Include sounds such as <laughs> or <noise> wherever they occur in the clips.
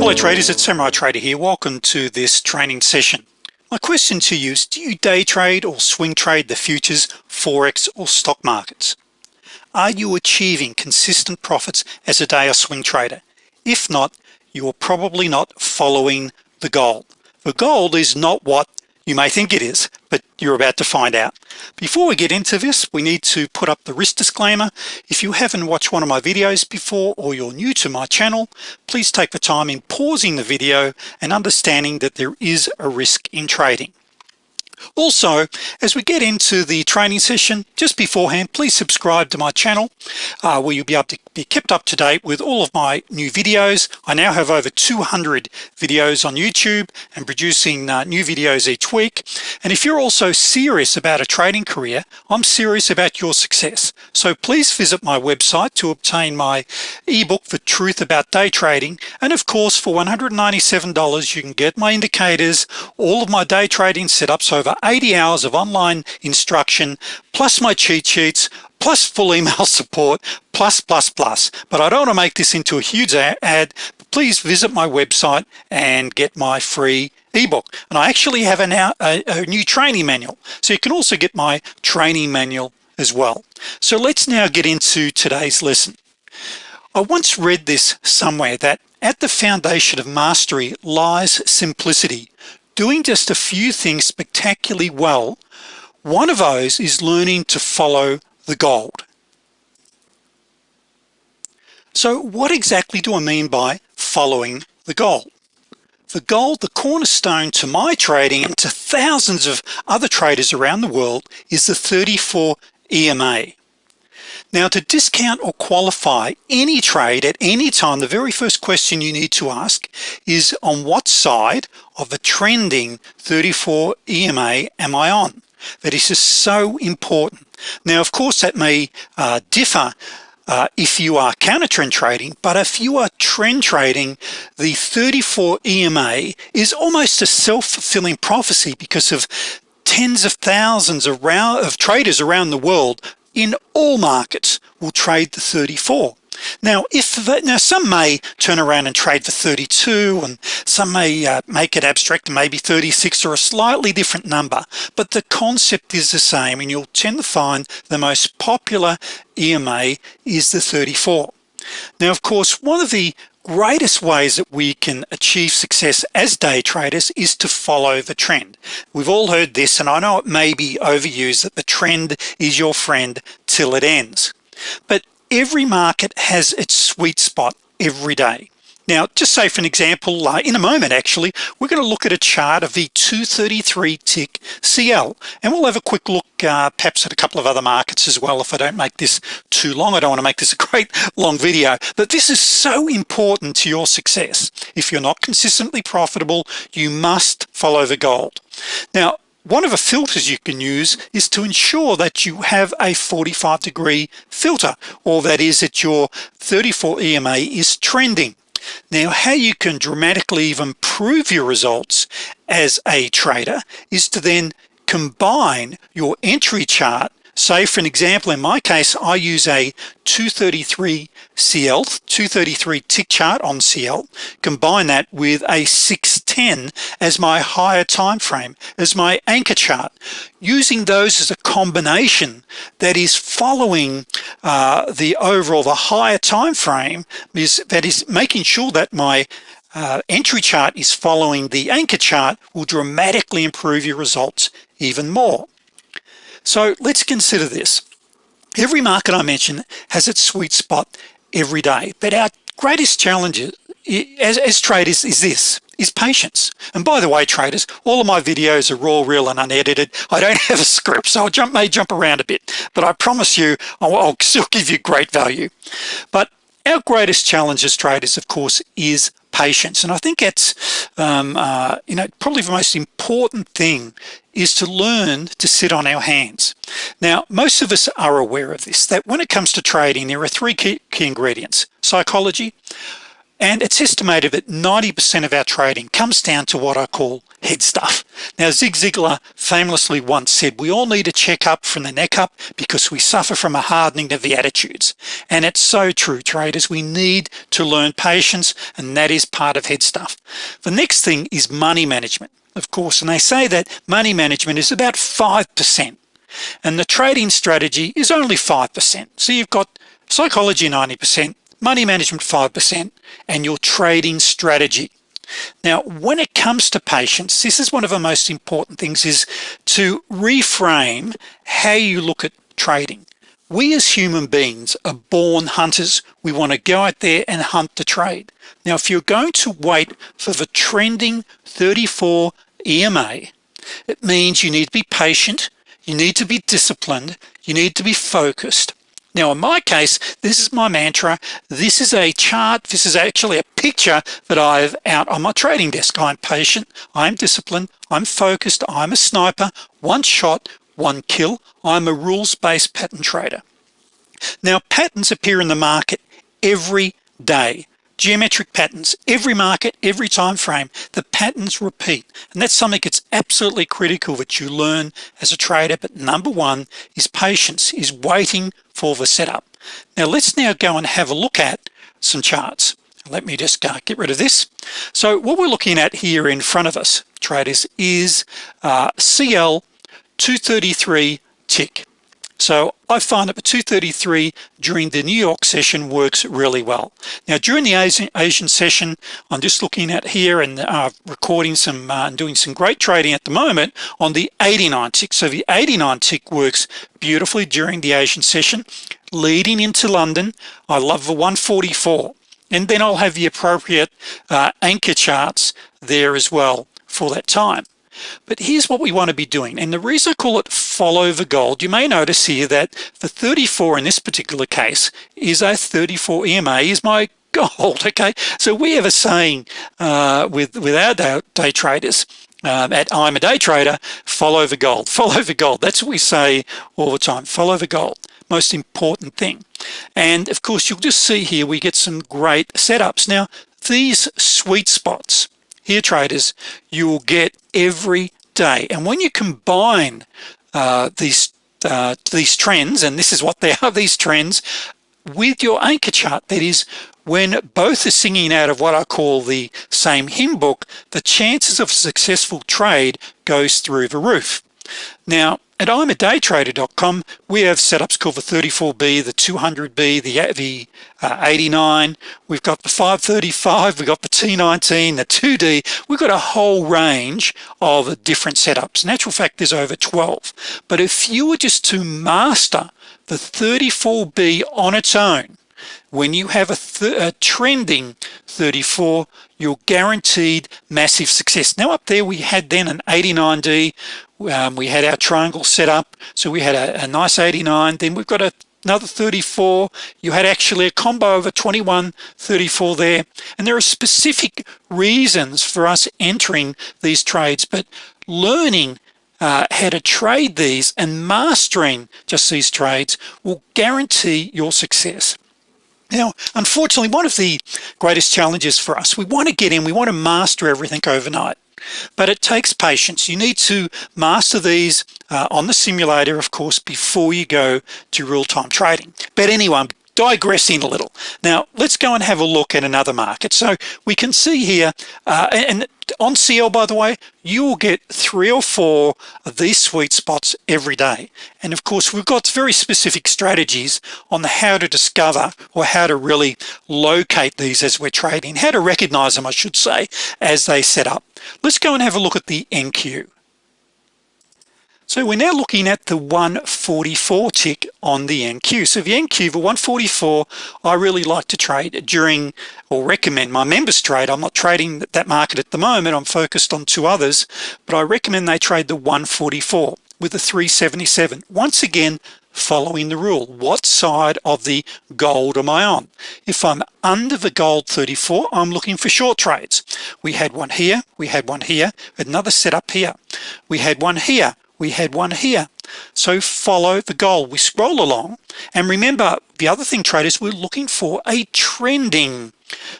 Hello traders, it's Samurai Trader here. Welcome to this training session. My question to you is, do you day trade or swing trade the futures, Forex or stock markets? Are you achieving consistent profits as a day or swing trader? If not, you are probably not following the gold. The gold is not what you may think it is but you're about to find out. Before we get into this we need to put up the risk disclaimer. If you haven't watched one of my videos before or you're new to my channel please take the time in pausing the video and understanding that there is a risk in trading also as we get into the training session just beforehand please subscribe to my channel uh, where you'll be able to be kept up to date with all of my new videos. I now have over 200 videos on YouTube and producing uh, new videos each week. And if you're also serious about a trading career I'm serious about your success. So please visit my website to obtain my ebook for truth about day trading. And of course for $197 you can get my indicators all of my day trading setups over 80 hours of online instruction plus my cheat sheets plus full email <laughs> support plus plus plus. But I don't want to make this into a huge ad. Please visit my website and get my free ebook. And I actually have an, a, a new training manual. So you can also get my training manual as well. So let's now get into today's lesson. I once read this somewhere that at the foundation of mastery lies simplicity doing just a few things spectacularly well one of those is learning to follow the gold. So what exactly do I mean by following the gold? The gold the cornerstone to my trading and to thousands of other traders around the world is the 34 EMA now to discount or qualify any trade at any time the very first question you need to ask is on what side of the trending 34 EMA am I on? That is just so important. Now of course that may uh, differ uh, if you are counter trend trading but if you are trend trading the 34 EMA is almost a self-fulfilling prophecy because of tens of thousands of traders around the world in all markets will trade the 34 now if that now some may turn around and trade for 32 and some may uh, make it abstract maybe 36 or a slightly different number but the concept is the same and you'll tend to find the most popular EMA is the 34 now of course one of the greatest ways that we can achieve success as day traders is to follow the trend. We've all heard this and I know it may be overused that the trend is your friend till it ends. But every market has its sweet spot every day now just say for an example uh, in a moment actually we're going to look at a chart of the 233 tick CL and we'll have a quick look uh, perhaps at a couple of other markets as well if I don't make this too long. I don't want to make this a <laughs> great long video but this is so important to your success. If you're not consistently profitable you must follow the gold. Now one of the filters you can use is to ensure that you have a 45 degree filter or that is that your 34 EMA is trending now how you can dramatically even improve your results as a trader is to then combine your entry chart. Say for an example in my case I use a 233 CL 233 tick chart on CL combine that with a 610 as my higher time frame as my anchor chart using those as a combination that is following uh, the overall the higher time frame is that is making sure that my uh, entry chart is following the anchor chart will dramatically improve your results even more. So let's consider this. Every market I mentioned has its sweet spot every day but our greatest challenge as, as traders is this is patience. And by the way traders all of my videos are raw real and unedited. I don't <laughs> have a script so I jump may jump around a bit. But I promise you I'll, I'll still give you great value. But our greatest challenge as traders of course is patience. And I think it's um, uh, you know probably the most important thing is to learn to sit on our hands. Now most of us are aware of this that when it comes to trading there are three key, key ingredients. Psychology and it's estimated that 90% of our trading comes down to what I call head stuff. Now Zig Ziglar famously once said we all need a checkup from the neck up because we suffer from a hardening of the attitudes. And it's so true traders. We need to learn patience and that is part of head stuff. The next thing is money management of course. And they say that money management is about 5% and the trading strategy is only 5% so you've got psychology 90% money management 5% and your trading strategy. Now when it comes to patience this is one of the most important things is to reframe how you look at trading. We as human beings are born hunters. We want to go out there and hunt the trade. Now if you're going to wait for the trending 34 EMA it means you need to be patient you need to be disciplined you need to be focused now in my case this is my mantra. This is a chart. This is actually a picture that I have out on my trading desk. I'm patient. I'm disciplined. I'm focused. I'm a sniper. One shot one kill. I'm a rules-based pattern trader. Now patterns appear in the market every day geometric patterns. Every market every time frame the patterns repeat. And that's something that's absolutely critical that you learn as a trader. But number one is patience is waiting for the setup. Now let's now go and have a look at some charts. Let me just uh, get rid of this. So what we're looking at here in front of us traders is uh, CL 233 tick so I find that the 233 during the New York session works really well. Now during the Asian, Asian session I'm just looking at here and uh, recording some uh, and doing some great trading at the moment on the 89 tick. So the 89 tick works beautifully during the Asian session leading into London. I love the 144 and then I'll have the appropriate uh, anchor charts there as well for that time but here's what we want to be doing. And the reason I call it follow the gold you may notice here that the 34 in this particular case is a 34 EMA is my <laughs> gold okay? So we have a saying uh, with with our day, day traders um, at I'm a day trader follow the gold <laughs> follow the gold. That's what we say all the time follow the gold most important thing. And of course you'll just see here we get some great setups. Now these sweet spots here traders you will get every day. And when you combine uh, these uh, these trends and this is what they <laughs> are these trends with your anchor chart that is when both are singing out of what I call the same hymn book the chances of successful trade goes through the roof. Now at I'm a daytrader.com we have setups called the 34b the 200b the the uh, 89 we've got the 535 we've got the T19 the 2d we've got a whole range of different setups. Natural fact there's over 12 but if you were just to master the 34b on its own when you have a, a, trending 34 you're guaranteed massive success. Now up there we had then an 89d um, we had our triangle set up so we had a, a nice 89 then we've got a, another 34 you had actually a combo of a 21 34 there and there are specific reasons for us entering these trades but learning uh, how to trade these and mastering just these trades will guarantee your success now unfortunately one of the greatest challenges for us we want to get in we want to master everything overnight but it takes patience. You need to master these uh, on the simulator of course before you go to real-time trading. But anyway digressing a little. Now let's go and have a look at another market. So we can see here uh, and on CL by the way you will get three or four of these sweet spots every day. And of course we've got very specific strategies on the how to discover or how to really locate these as we're trading how to recognize them I should say as they set up. Let's go and have a look at the NQ so we're now looking at the 144 tick on the NQ so the NQ the 144 I really like to trade during or recommend my members trade. I'm not trading that market at the moment. I'm focused on two others but I recommend they trade the 144 with the 377 once again following the rule what side of the gold am I on? If I'm under the gold 34 I'm looking for short trades. We had one here we had one here another setup here. We had one here we had one here. So follow the gold. We scroll along and remember the other thing traders we're looking for a trending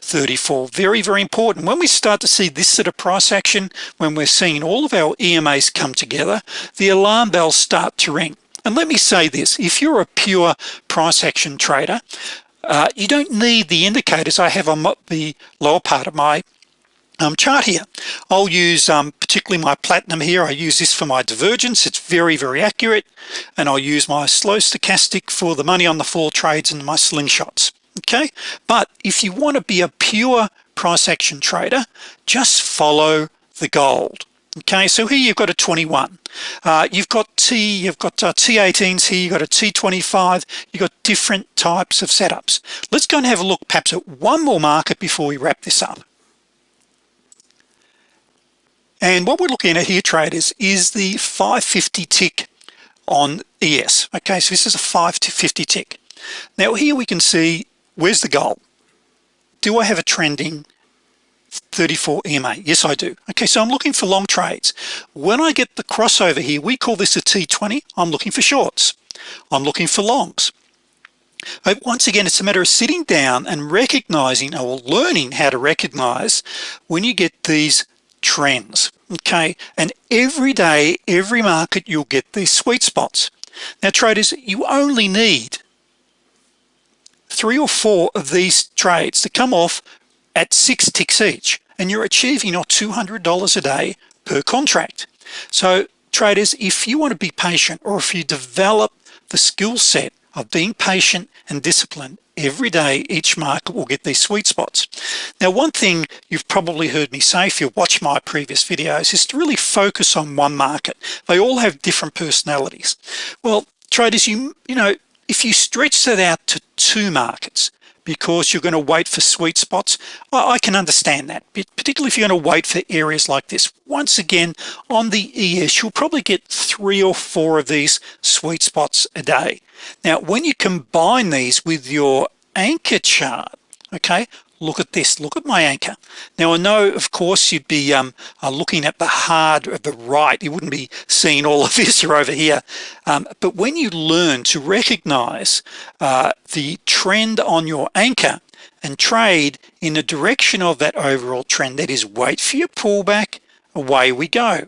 34 very very important. When we start to see this sort of price action when we're seeing all of our EMAs come together the alarm bells start to ring. And let me say this if you're a pure price action trader uh, you don't need the indicators. I have on the lower part of my um, chart here. I'll use um, particularly my platinum here. I use this for my divergence. It's very very accurate. And I'll use my slow stochastic for the money on the floor trades and my slingshots. Okay? But if you want to be a pure price action trader just follow the gold. Okay? So here you've got a 21 uh, you've got T you've got uh, T18s here. You've got a T25 you've got different types of setups. Let's go and have a look perhaps at one more market before we wrap this up and what we're looking at here traders is the 550 tick on ES okay so this is a 550 tick. Now here we can see where's the gold? Do I have a trending 34 EMA yes I do. Okay so I'm looking for long trades. When I get the crossover here we call this a T20 I'm looking for shorts. I'm looking for longs. But once again it's a matter of sitting down and recognizing or learning how to recognize when you get these trends okay? And every day every market you'll get these sweet spots. Now traders you only need three or four of these trades to come off at six ticks each and you're achieving your $200 a day per contract. So traders if you want to be patient or if you develop the skill set of being patient and disciplined every day each market will get these sweet spots. Now one thing you've probably heard me say if you watch my previous videos is to really focus on one market. They all have different personalities. Well traders you you know if you stretch that out to two markets because you're going to wait for sweet spots? I can understand that particularly if you're going to wait for areas like this. Once again on the ES you'll probably get three or four of these sweet spots a day. Now when you combine these with your anchor chart okay look at this. Look at my anchor. Now I know of course you'd be um, uh, looking at the hard at the right. You wouldn't be seeing all of <laughs> this or over here. Um, but when you learn to recognize uh, the trend on your anchor and trade in the direction of that overall trend that is wait for your pullback away we go.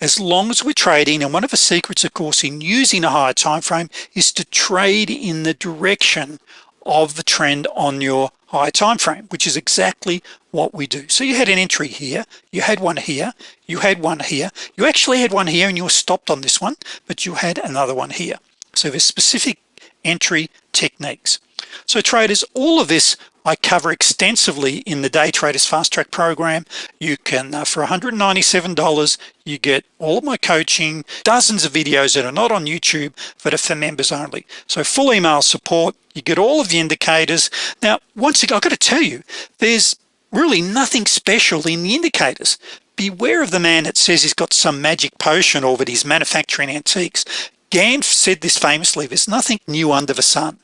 As long as we're trading and one of the secrets of course in using a higher time frame is to trade in the direction of the trend on your high time frame which is exactly what we do. So you had an entry here you had one here you had one here. You actually had one here and you were stopped on this one but you had another one here. So there's specific entry techniques so traders all of this I cover extensively in the day traders fast track program. You can uh, for $197 you get all of my coaching dozens of videos that are not on YouTube but are for members only. So full email support you get all of the indicators. Now once again I've got to tell you there's really nothing special in the indicators. Beware of the man that says he's got some magic potion or that he's manufacturing antiques. Gann said this famously there's nothing new under the sun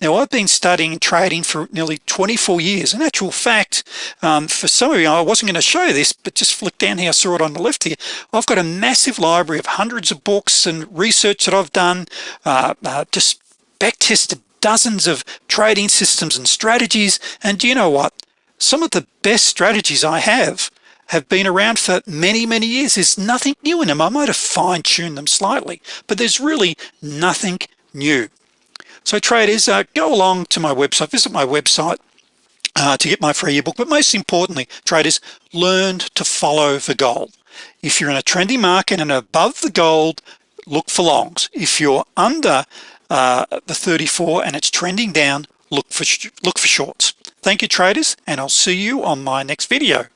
now I've been studying trading for nearly 24 years. In actual fact um, for some of you I wasn't going to show this but just flick down here I saw it on the left here. I've got a massive library of hundreds of books and research that I've done uh, uh, just back tested dozens of trading systems and strategies. And do you know what? Some of the best strategies I have have been around for many many years. There's nothing new in them. I might have fine-tuned them slightly but there's really nothing new so traders uh, go along to my website visit my website uh, to get my free ebook but most importantly traders learned to follow the gold if you're in a trendy market and above the gold look for longs. If you're under uh, the 34 and it's trending down look for look for shorts. Thank you traders and I'll see you on my next video